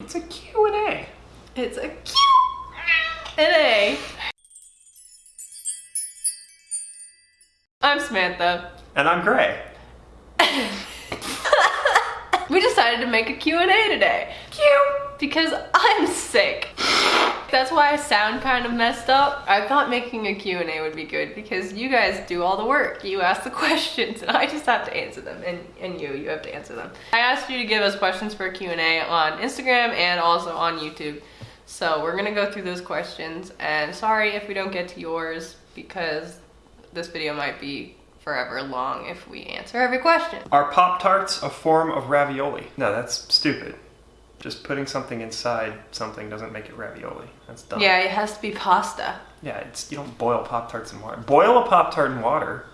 It's a Q&A. It's a Q and A. I'm Samantha. And I'm Gray. We decided to make a Q&A today. Q! Because I'm sick. That's why I sound kind of messed up. I thought making a Q&A would be good because you guys do all the work. You ask the questions and I just have to answer them. And, and you, you have to answer them. I asked you to give us questions for Q&A on Instagram and also on YouTube. So we're gonna go through those questions and sorry if we don't get to yours because this video might be forever long if we answer every question. Are Pop-Tarts a form of ravioli? No, that's stupid. Just putting something inside something doesn't make it ravioli. That's dumb. Yeah, it has to be pasta. Yeah, it's you don't boil Pop-Tarts in water. Boil a Pop-Tart in water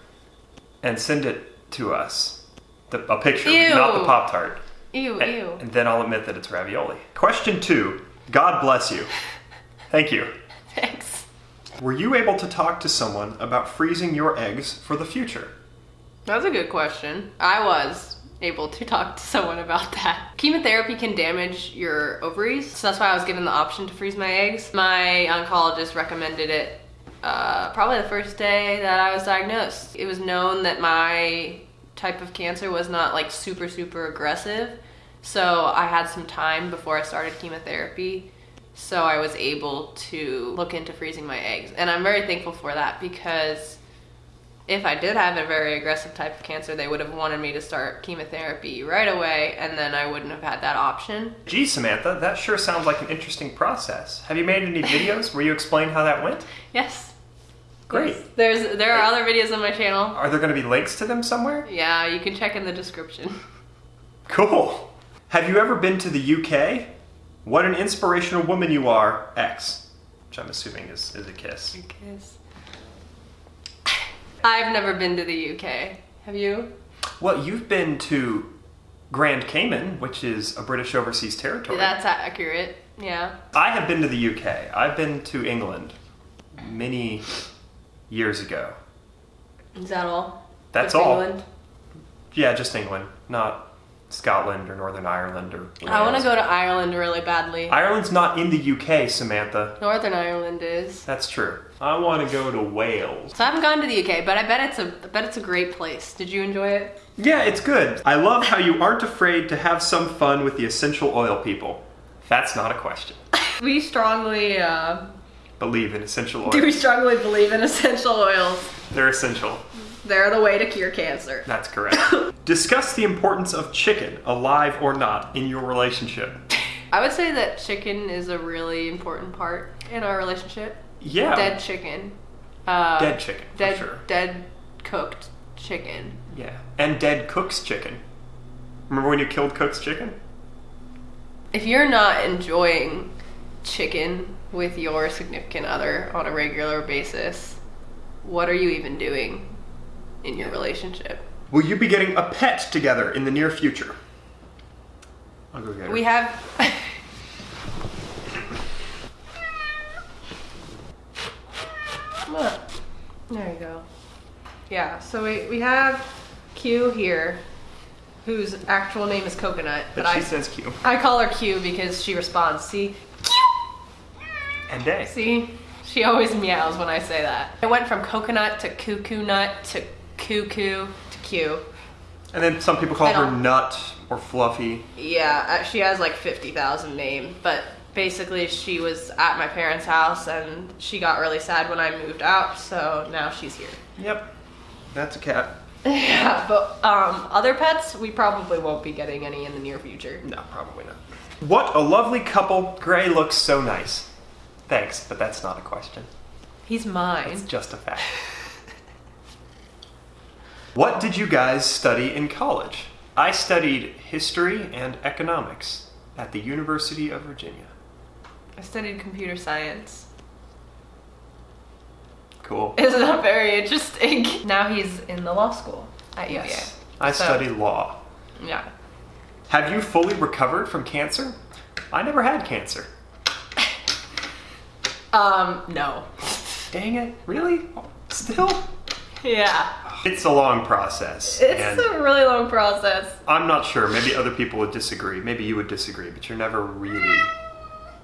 and send it to us. The, a picture, Ew. not the Pop-Tart. Ew, And, ew. and then I'll admit that it's ravioli. Question two. God bless you. Thank you. Thanks. Were you able to talk to someone about freezing your eggs for the future? That's a good question. I was able to talk to someone about that. Chemotherapy can damage your ovaries, so that's why I was given the option to freeze my eggs. My oncologist recommended it uh, probably the first day that I was diagnosed. It was known that my type of cancer was not like super, super aggressive. So I had some time before I started chemotherapy. So I was able to look into freezing my eggs. And I'm very thankful for that because if I did have a very aggressive type of cancer, they would have wanted me to start chemotherapy right away, and then I wouldn't have had that option. Gee, Samantha, that sure sounds like an interesting process. Have you made any videos where you explain how that went? Yes. Great. Yes. There's there are other videos on my channel. Are there going to be links to them somewhere? Yeah, you can check in the description. Cool. Have you ever been to the UK? What an inspirational woman you are, X. Which I'm assuming is, is a kiss. A Kiss. I've never been to the UK. Have you? Well, you've been to Grand Cayman, which is a British overseas territory. That's accurate. Yeah. I have been to the UK. I've been to England many years ago. Is that all? That's Just all. England? Yeah, just England, not Scotland or Northern Ireland or. I want to go to Ireland really badly. Ireland's not in the UK, Samantha. Northern Ireland is. That's true. I want to go to Wales. So I haven't gone to the UK, but I bet it's a I bet it's a great place. Did you enjoy it? Yeah, it's good. I love how you aren't afraid to have some fun with the essential oil people. That's not a question. We strongly uh, Believe in essential oils. do we strongly believe in essential oils. They're essential. They're the way to cure cancer. That's correct. Discuss the importance of chicken, alive or not, in your relationship. I would say that chicken is a really important part in our relationship. Yeah. Dead chicken. Uh, Dead chicken, for Dead, sure. dead cooked chicken. Yeah. And dead Cook's chicken. Remember when you killed Cook's chicken? If you're not enjoying chicken with your significant other on a regular basis, what are you even doing in your relationship? Will you be getting a pet together in the near future? I'll go get her. We have. Come. There you go. Yeah, so we, we have Q here, whose actual name is Coconut, but, but she I, says Q. I call her Q because she responds. See? Q! And A. See? She always meows when I say that. I went from coconut to cuckoo nut to cuckoo to Q. And then some people call her Nut or Fluffy. Yeah, uh, she has like 50,000 names, but basically she was at my parents' house and she got really sad when I moved out, so now she's here. Yep. That's a cat. Yeah, but um, other pets, we probably won't be getting any in the near future. No, probably not. What a lovely couple. Gray looks so nice. Thanks, but that's not a question. He's mine. It's just a fact. what did you guys study in college? I studied history and economics at the University of Virginia. I studied computer science. Cool. Isn't that very interesting? Now he's in the law school at UVA. Yes. I So- study law. Yeah. Have you fully recovered from cancer? I never had cancer. Um, no. Dang it. Really? Still? Yeah. It's a long process. It's a really long process. I'm not sure. Maybe other people would disagree. Maybe you would disagree, but you're never really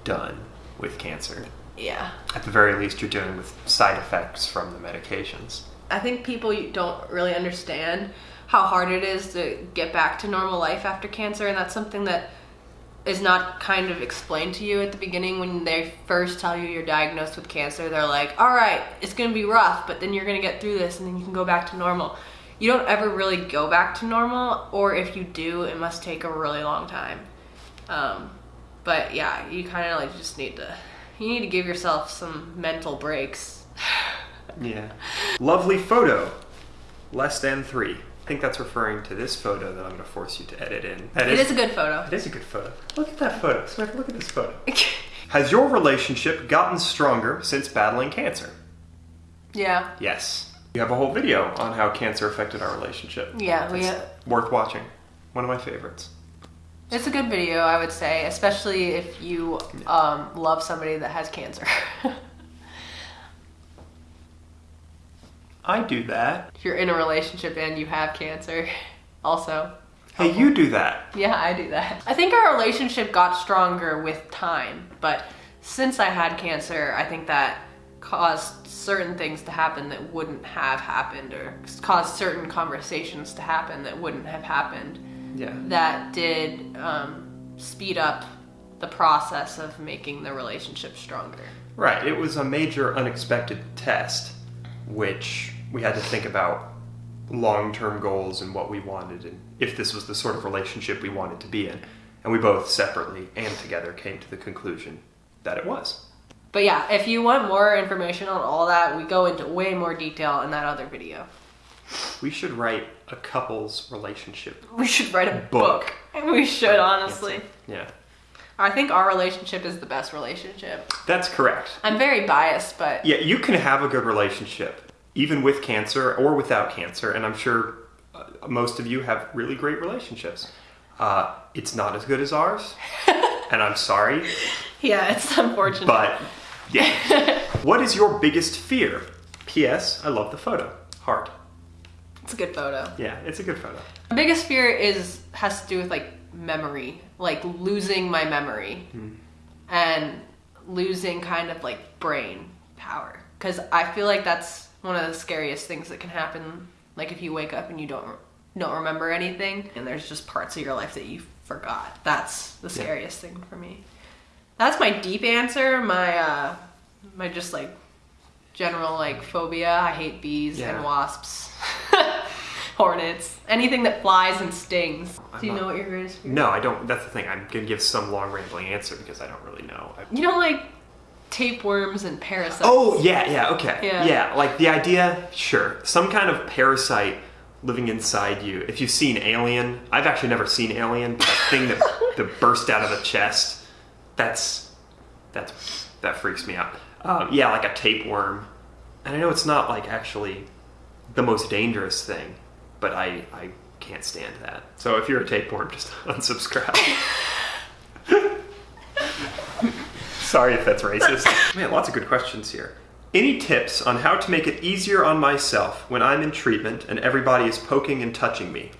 done with cancer. Yeah. At the very least, you're dealing with side effects from the medications. I think people don't really understand how hard it is to get back to normal life after cancer, and that's something that is not kind of explained to you at the beginning when they first tell you you're diagnosed with cancer. They're like, all right, it's gonna be rough, but then you're gonna get through this and then you can go back to normal. You don't ever really go back to normal, or if you do, it must take a really long time. Um, but yeah, you kind of like just need to, you need to give yourself some mental breaks. Yeah. Lovely photo. Less than three. I think that's referring to this photo that I'm going to force you to edit in. That It is a good photo. It is a good photo. Look at that photo. Samantha, look at this photo. Has your relationship gotten stronger since battling cancer? yeah. Yes. You have a whole video on how cancer affected our relationship. Yeah, we uh, worth watching. One of my favorites. it's a good video, I would say, especially if you um, love somebody that has cancer. I do that. if you're in a relationship and you have cancer, also. Hey, you do that. Yeah, I do that. I think our relationship got stronger with time, but since I had cancer, I think that caused certain things to happen that wouldn't have happened, or caused certain conversations to happen that wouldn't have happened. Yeah. That did um, speed up the process of making the relationship stronger. Right. It was a major unexpected test, which we had to think about long term goals and what we wanted, and if this was the sort of relationship we wanted to be in. And we both separately and together came to the conclusion that it was. But yeah, if you want more information on all that, we go into way more detail in that other video. We should write a couple's relationship. We should write a Book. book. We should, honestly. Yeah. I think our relationship is the best relationship. That's correct. I'm very biased, but Yeah, you can have a good relationship, even with cancer or without cancer, and I'm sure uh, most of you have really great relationships. Uh, it's not as good as ours, and I'm sorry, yeah, it's unfortunate. but yeah. what is your biggest fear? P.S. I love the photo. Heart. it's a good photo. Yeah, it's a good photo. My biggest fear is has to do with like memory, like losing my memory, and losing kind of like brain power. Because I feel like that's one of the scariest things that can happen. Like if you wake up and you don't don't remember anything, and there's just parts of your life that you forgot. That's the Yeah. scariest thing for me. That's my deep answer. My uh, my just like general like phobia. I hate bees Yeah. and wasps. Hornets, anything that flies and stings. I'm Do you not- know what your greatest fear? No, I don't. That's the thing. I'm gonna give some long rambling answer because I don't really know. I- You know, like tapeworms and parasites. Oh yeah, yeah, okay, Yeah. yeah. Like the idea, sure, some kind of parasite living inside you. If you've seen Alien, I've actually never seen Alien, but that thing that that burst out of the chest, that's that's that freaks me out. Um, yeah, like a tapeworm, and I know it's not like actually the most dangerous thing, but I I can't stand that. So if you're a tapeworm, just unsubscribe. Sorry if that's racist. Man, lots of good questions here. Any tips on how to make it easier on myself when I'm in treatment and everybody is poking and touching me?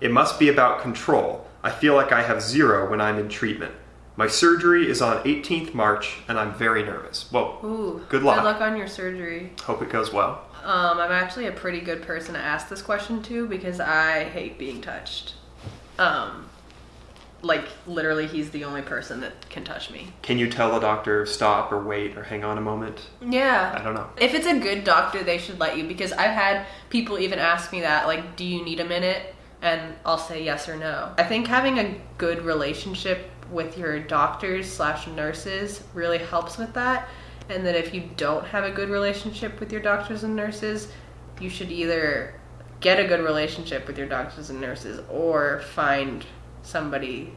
It must be about control. I feel like I have zero when I'm in treatment. My surgery is on 18th March and I'm very nervous. Well, Ooh. Good luck. Good luck on your surgery. hope it goes well. Um, I'm actually a pretty good person to ask this question to because I hate being touched. Um, like literally, he's the only person that can touch me. Can you tell a doctor stop or wait or hang on a moment? Yeah. I don't know. If it's a good doctor, they should let you because I've had people even ask me that, like, do you need a minute? And I'll say yes or no. I think having a good relationship with your doctors slash nurses really helps with that. And that if you don't have a good relationship with your doctors and nurses, you should either get a good relationship with your doctors and nurses or find somebody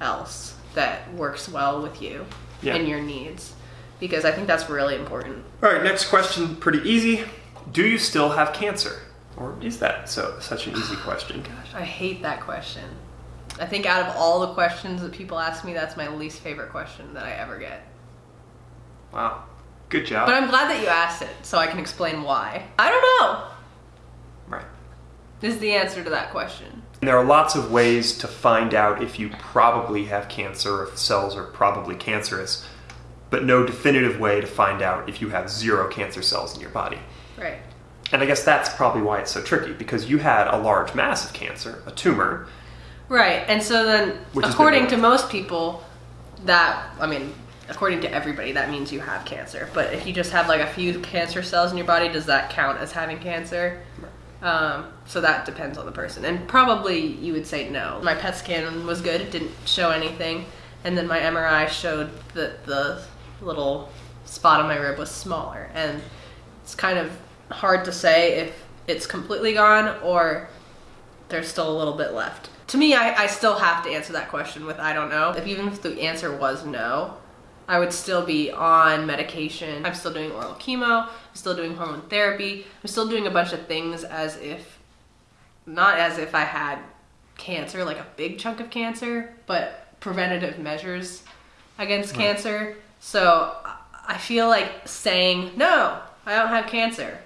else that works well with you Yeah. and your needs. Because I think that's really important. All right, next question, pretty easy. Do you still have cancer? Or is that so such an easy question? gosh I hate that question. I think out of all the questions that people ask me, that's my least favorite question that I ever get. Wow. Good job. But I'm glad that you asked it so I can explain why. I don't know. Right. This is the answer to that question. And there are lots of ways to find out if you probably have cancer, if cells are probably cancerous, but no definitive way to find out if you have zero cancer cells in your body. Right. And I guess that's probably why it's so tricky, because you had a large mass of cancer, a tumor. Right. And so then, Which according to most people, that, I mean, according to everybody, that means you have cancer. But if you just have like a few cancer cells in your body, does that count as having cancer? Um, so that depends on the person. And probably you would say no. My PET scan was good, it didn't show anything. And then my MRI showed that the little spot on my rib was smaller. And it's kind of hard to say if it's completely gone or there's still a little bit left. To me, I, I still have to answer that question with I don't know. If even if the answer was no, I would still be on medication. I'm still doing oral chemo. I'm still doing hormone therapy. I'm still doing a bunch of things as if, not as if I had cancer, like a big chunk of cancer, but preventative measures against cancer. So I- I feel like saying, no, I don't have cancer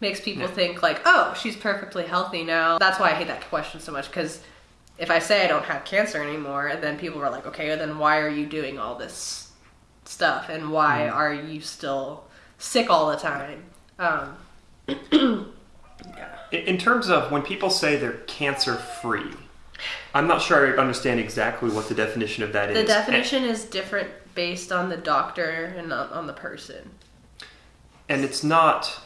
makes people Yeah. think like, oh, she's perfectly healthy now. That's why I hate that question so much because if I say I don't have cancer anymore, then people are like, okay, then why are you doing all this stuff and why are you still sick all the time? Um, In- In terms of when people say they're cancer free, I'm not sure I understand exactly what the definition of that is. the definition is different based on the doctor and on, on the person. And it's not,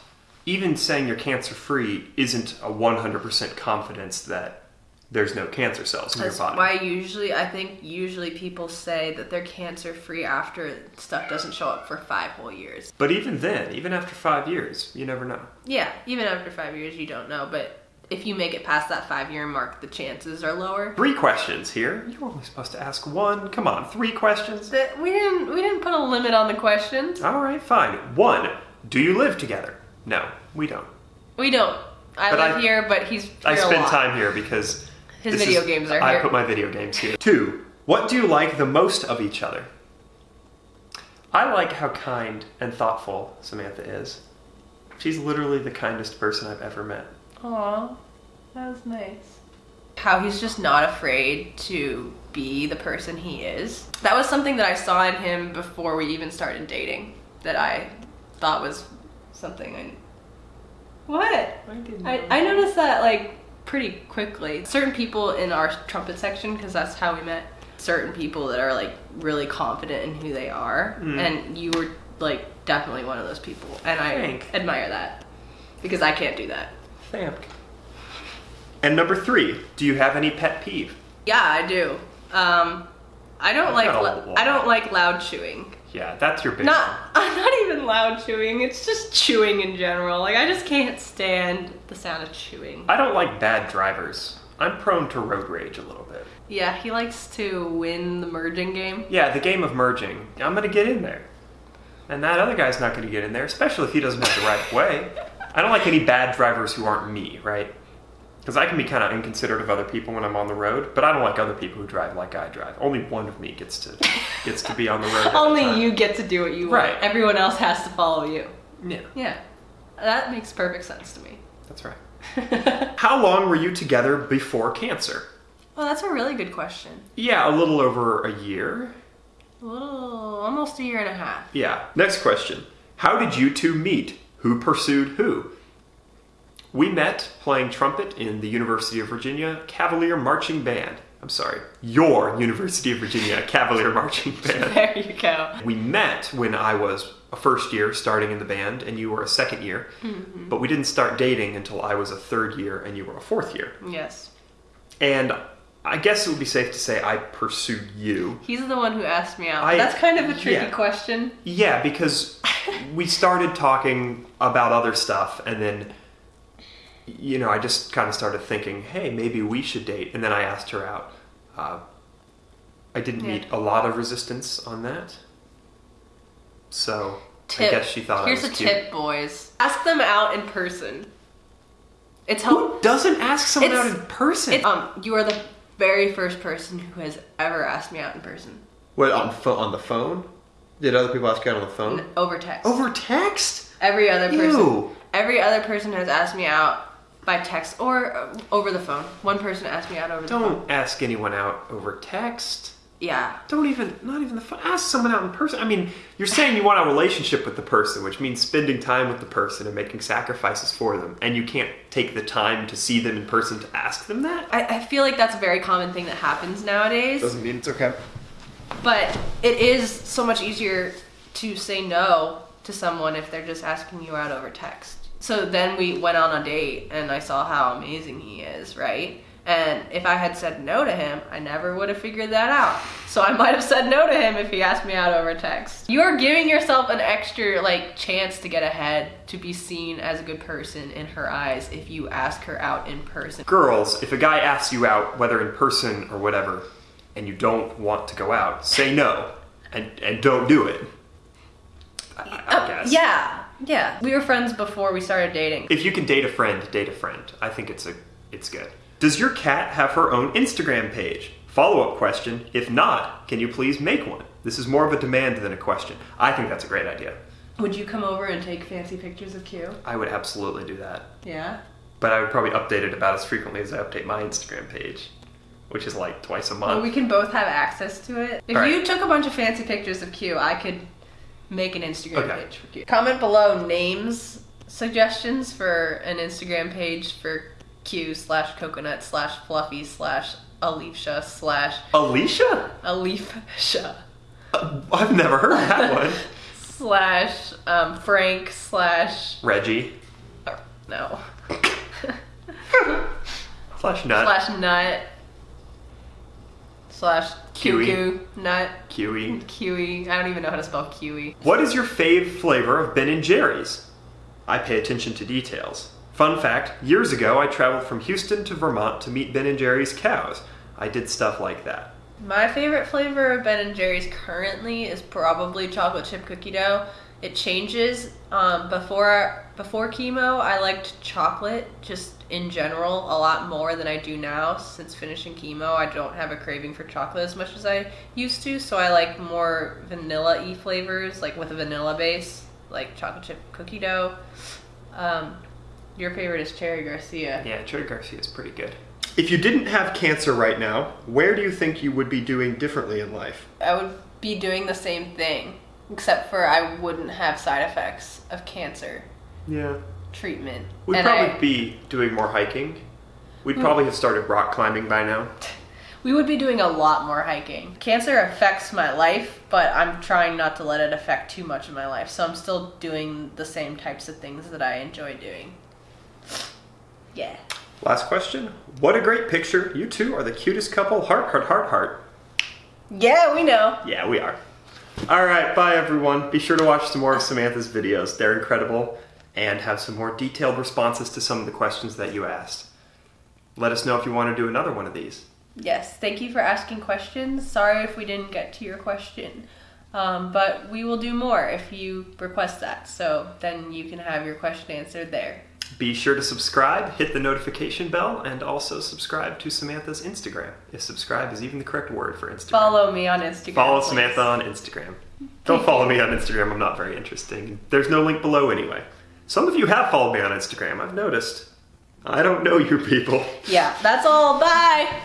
even saying you're cancer free isn't a 100% confidence that there's no cancer cells in your That's body. why usually I think usually people say that they're cancer free after stuff doesn't show up for five whole years. But even then, even after five years, you never know. Yeah, even after five years, you don't know. But if you make it past that five year mark, the chances are lower. Three questions here. You're only supposed to ask one. Come on, three questions. That we didn't we didn't put a limit on the questions. All right, fine. One, do you live together? No, we don't. We don't. I But live I- here, but he's I spend time here because His this video is- games are I here. put my video games here. Two, what do you like the most of each other? I like how kind and thoughtful Samantha is. She's literally the kindest person I've ever met. Aw, that was nice. How he's just not afraid to be the person he is. That was something that I saw in him before we even started dating. That I thought was something I. What? I, I noticed that like pretty quickly. Certain people in our trumpet section, because that's how we met. Certain people that are like really confident in who they are, Mm. and you were like definitely one of those people, and I Thank. admire that because I can't do that. Thank. And number three, do you have any pet peeve? Yeah, I do. Um, I don't I've like got a lou- lot. I don't like loud chewing. Yeah, that's your big Not I'm not even loud chewing. It's just chewing in general. Like I just can't stand the sound of chewing. I don't like bad drivers. I'm prone to road rage a little bit. Yeah, he likes to win the merging game. Yeah, the game of merging. I'm gonna get in there. And that other guy's not gonna get in there, especially if he doesn't have the right way. I don't like any bad drivers who aren't me, right? Because I can be kind of inconsiderate of other people when I'm on the road, but I don't like other people who drive like I drive. Only one of me gets to gets to be on the road. Only you get to do what you want. Right. Everyone else has to follow you. Yeah, Yeah. That makes perfect sense to me. that's right. How long were you together before cancer? Well, that's a really good question. Yeah, a little over a year. A little, almost a year and a half. Yeah. Next question. How did you two meet? Who pursued who? We met playing trumpet in the University of Virginia Cavalier Marching Band. I'm sorry, your University of Virginia Cavalier Marching Band. There you go. We met when I was a first year starting in the band and you were a second year, mm-hmm. but we didn't start dating until I was a third year and you were a fourth year. Yes. And I guess it would be safe to say I pursued you. He's the one who asked me out. I- That's kind of a tricky yeah. question. Yeah, because we started talking about other stuff, and then, you know, I just kind of started thinking, hey, maybe we should date. And then I asked her out. Uh, I didn't Yeah. meet a lot of resistance on that. So Tip. I guess she thought Here's I a was cute. tip, boys. Ask them out in person. It's help. Who doesn't ask someone It's- out in person? It's, um, you are the very first person who has ever asked me out in person. what, on, pho- on the phone? Did other people ask you out on the phone? N- Over text. Over text? Every other person. Ew. Every other person has asked me out by text or uh, over the phone. One person asked me out over the phone. Don't ask anyone out over text. Yeah. Don't even, not even the phone. Ask someone out in person. I mean, you're saying you want a relationship with the person, which means spending time with the person and making sacrifices for them, and you can't take the time to see them in person to ask them that. I, I feel like that's a very common thing that happens nowadays. Doesn't mean it's okay. But it is so much easier to say no to someone if they're just asking you out over text. So then we went on a date and I saw how amazing he is, right? And if I had said no to him, I never would have figured that out. So I might have said no to him if he asked me out over text. You are giving yourself an extra like chance to get ahead, to be seen as a good person in her eyes if you ask her out in person. Girls, if a guy asks you out, whether in person or whatever, and you don't want to go out, say no and, and don't do it. I, I Uh, guess. yeah, yeah. We were friends before we started dating. If you can date a friend, date a friend. I think it's a it's good. Does your cat have her own Instagram page? Follow up question. If not, can you please make one? This is more of a demand than a question. I think that's a great idea. Would you come over and take fancy pictures of Q? I would absolutely do that. Yeah. But I would probably update it about as frequently as I update my Instagram page, which is like twice a month. Well, we can both have access to it. If Alright. you took a bunch of fancy pictures of Q, I could make an Instagram Okay. page for Q. Comment below names suggestions for an Instagram page for Q slash coconut slash fluffy slash Alicia slash Alicia? Alicia Uh, I've never heard that one. slash um, Frank slash Reggie. or, no Slash nut. slash nut slash Kiwi. cuckoo nut Kiwi. kiwi. I don't even know how to spell kiwi. What is your fave flavor of Ben and Jerry's? I pay attention to details. Fun fact, years ago I traveled from Houston to Vermont to meet Ben and Jerry's cows. I did stuff like that. My favorite flavor of Ben and Jerry's currently is probably chocolate chip cookie dough. It changes. Um, before before chemo, I liked chocolate just in general a lot more than I do now. Since finishing chemo, I don't have a craving for chocolate as much as I used to. So I like more vanilla-y flavors, like with a vanilla base, like chocolate chip cookie dough. Um, your favorite is Cherry Garcia. Yeah, Cherry Garcia is pretty good. If you didn't have cancer right now, where do you think you would be doing differently in life? I would be doing the same thing, except for I wouldn't have side effects of cancer Yeah. treatment. We'd And probably I- be doing more hiking. We'd hmm. probably have started rock climbing by now. we would be doing a lot more hiking. Cancer affects my life, but I'm trying not to let it affect too much of my life. So I'm still doing the same types of things that I enjoy doing. Yeah. Last question. What a great picture. You two are the cutest couple. Heart, heart, heart, heart. Yeah, we know. Yeah, we are. All right, bye everyone. Be sure to watch some more of Samantha's videos. They're incredible and have some more detailed responses to some of the questions that you asked. Let us know if you want to do another one of these. Yes, thank you for asking questions. Sorry if we didn't get to your question. Um, but we will do more if you request that. So then you can have your question answered there. Be sure to subscribe, hit the notification bell, and also subscribe to Samantha's Instagram. If subscribe is even the correct word for Instagram. Follow me on Instagram. Follow please. Samantha on Instagram. Don't follow me on Instagram, I'm not very interesting. There's no link below anyway. Some of you have followed me on Instagram, I've noticed. I don't know you people. Yeah, that's all. Bye.